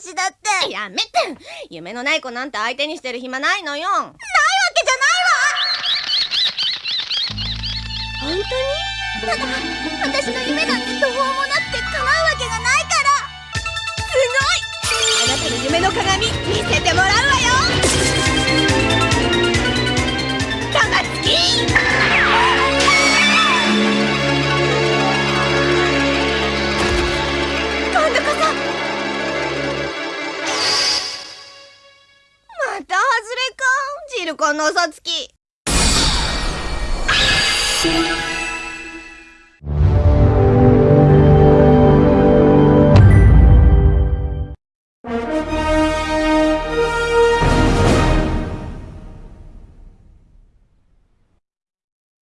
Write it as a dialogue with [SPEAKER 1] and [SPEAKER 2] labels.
[SPEAKER 1] 私だって。
[SPEAKER 2] やめて。夢のない子なんて相手にしてる暇ないのよ。ないわ
[SPEAKER 1] けじゃないわ。本当に？ただ私の夢なんて途方もなくて叶うわけがないから。
[SPEAKER 2] すごい。あなたの夢の鏡見せてもらうわよているこの嘘つき。